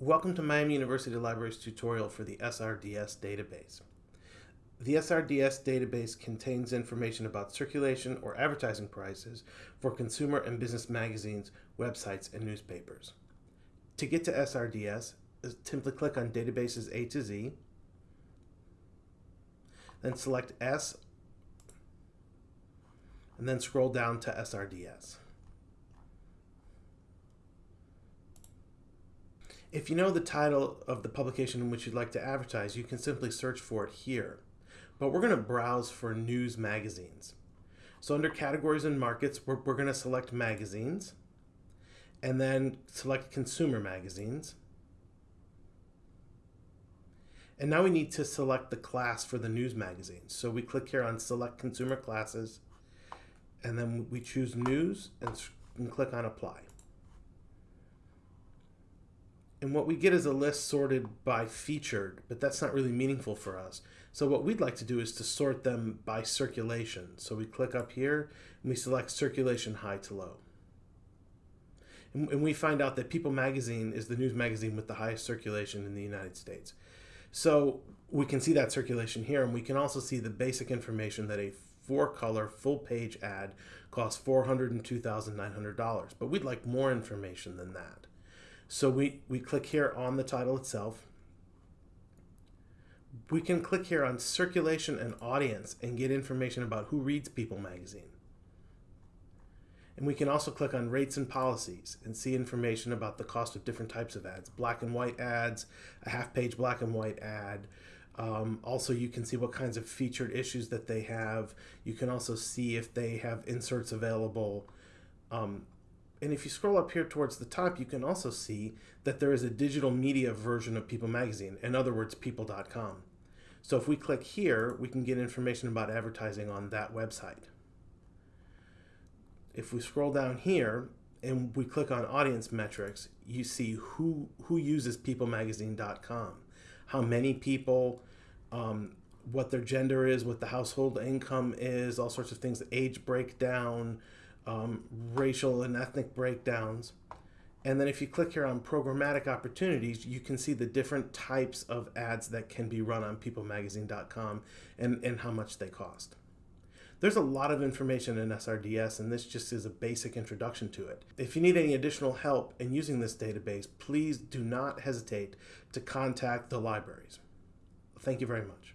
Welcome to Miami University Library's tutorial for the SRDS database. The SRDS database contains information about circulation or advertising prices for consumer and business magazines, websites, and newspapers. To get to SRDS, simply click on Databases A to Z, then select S, and then scroll down to SRDS. If you know the title of the publication in which you'd like to advertise, you can simply search for it here. But we're going to browse for news magazines. So under categories and markets, we're, we're going to select magazines and then select consumer magazines. And now we need to select the class for the news magazine. So we click here on select consumer classes and then we choose news and, and click on apply. And what we get is a list sorted by featured, but that's not really meaningful for us. So what we'd like to do is to sort them by circulation. So we click up here and we select circulation high to low. And, we find out that People Magazine is the news magazine with the highest circulation in the United States. So we can see that circulation here, and we can also see the basic information that a four color full page ad costs $402,900. But we'd like more information than that. So we, we click here on the title itself. We can click here on circulation and audience and get information about who reads People magazine. And we can also click on rates and policies and see information about the cost of different types of ads, black and white ads, a half page black and white ad. Um, also, you can see what kinds of featured issues that they have. You can also see if they have inserts available. Um, and if you scroll up here towards the top, you can also see that there is a digital media version of People Magazine, in other words, people.com. So if we click here, we can get information about advertising on that website. If we scroll down here and we click on audience metrics, you see who, who uses peoplemagazine.com, how many people, um, what their gender is, what the household income is, all sorts of things, age breakdown, um, racial and ethnic breakdowns. And then if you click here on programmatic opportunities, you can see the different types of ads that can be run on peoplemagazine.com and, and how much they cost. There's a lot of information in SRDS and this just is a basic introduction to it. If you need any additional help in using this database, please do not hesitate to contact the libraries. Thank you very much.